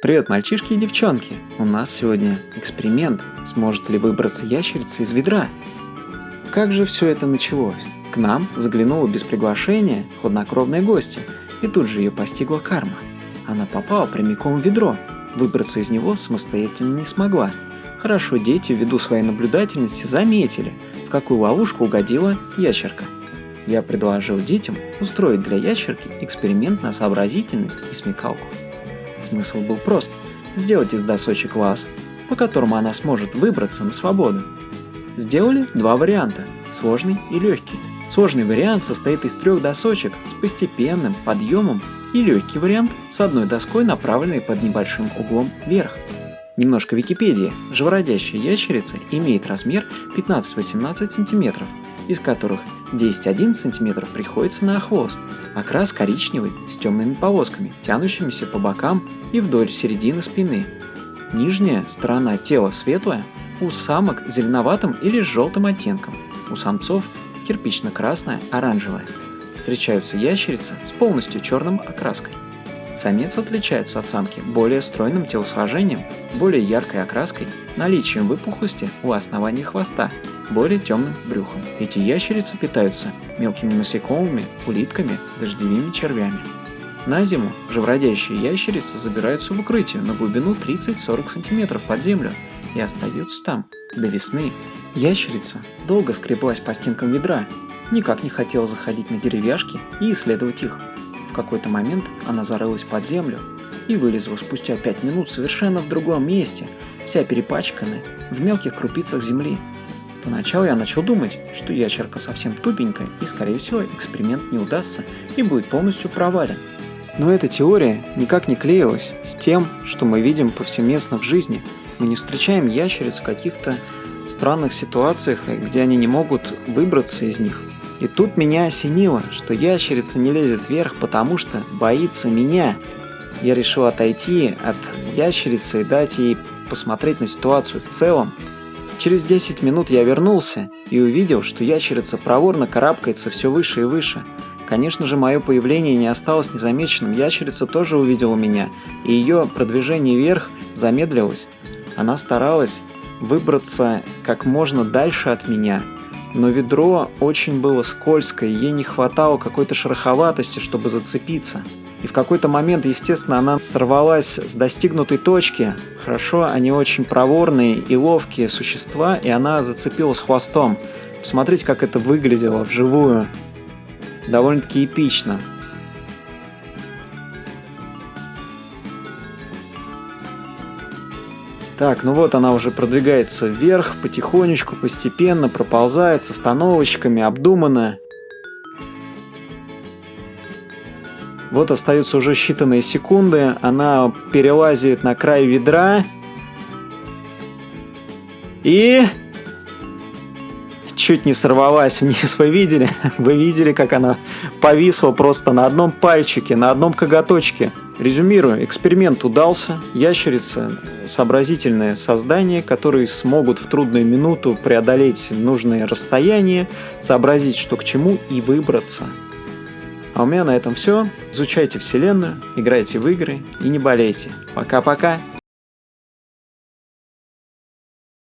Привет, мальчишки и девчонки! У нас сегодня эксперимент. Сможет ли выбраться ящерица из ведра? Как же все это началось? К нам заглянула без приглашения хладнокровная гостья, и тут же ее постигла карма. Она попала прямиком в ведро. Выбраться из него самостоятельно не смогла. Хорошо дети ввиду своей наблюдательности заметили, в какую ловушку угодила ящерка. Я предложил детям устроить для ящерки эксперимент на сообразительность и смекалку. Смысл был прост – сделать из досочек лаз, по которому она сможет выбраться на свободу. Сделали два варианта – сложный и легкий. Сложный вариант состоит из трех досочек с постепенным подъемом и легкий вариант с одной доской, направленной под небольшим углом вверх. Немножко Википедии. Живородящая ящерица имеет размер 15-18 см, из которых 10-11 см приходится на хвост, окрас коричневый с темными полосками, тянущимися по бокам и вдоль середины спины. Нижняя сторона тела светлая, у самок зеленоватым или желтым оттенком, у самцов кирпично-красная, оранжевая. Встречаются ящерицы с полностью черным окраской. Самец отличается от самки более стройным телосложением, более яркой окраской, наличием выпуклости у основания хвоста, более темным брюхом. Эти ящерицы питаются мелкими насекомыми, улитками, дождевыми червями. На зиму живородящие ящерицы забираются в укрытие на глубину 30-40 см под землю и остаются там до весны. Ящерица долго скреблась по стенкам ведра, никак не хотела заходить на деревяшки и исследовать их какой-то момент она зарылась под землю и вылезла спустя пять минут совершенно в другом месте, вся перепачканная, в мелких крупицах земли. Поначалу я начал думать, что ящерка совсем тупенькая и, скорее всего, эксперимент не удастся и будет полностью провален. Но эта теория никак не клеилась с тем, что мы видим повсеместно в жизни. Мы не встречаем ящериц в каких-то странных ситуациях, где они не могут выбраться из них. И тут меня осенило, что ящерица не лезет вверх, потому что боится меня. Я решил отойти от ящерицы и дать ей посмотреть на ситуацию в целом. Через 10 минут я вернулся и увидел, что ящерица проворно карабкается все выше и выше. Конечно же, мое появление не осталось незамеченным. Ящерица тоже увидела меня, и ее продвижение вверх замедлилось. Она старалась выбраться как можно дальше от меня – но ведро очень было скользкое, ей не хватало какой-то шероховатости, чтобы зацепиться. И в какой-то момент, естественно, она сорвалась с достигнутой точки. Хорошо, они очень проворные и ловкие существа, и она зацепилась хвостом. Посмотрите, как это выглядело вживую. Довольно-таки эпично. Так, ну вот она уже продвигается вверх, потихонечку, постепенно, проползает с остановочками, обдуманно. Вот остаются уже считанные секунды, она перелазит на край ведра. И... Чуть не сорвалась вниз, вы видели? Вы видели, как она повисла просто на одном пальчике, на одном коготочке. Резюмирую, эксперимент удался. Ящерица – сообразительное создание, которые смогут в трудную минуту преодолеть нужные расстояния, сообразить, что к чему и выбраться. А у меня на этом все. Изучайте Вселенную, играйте в игры и не болейте. Пока-пока!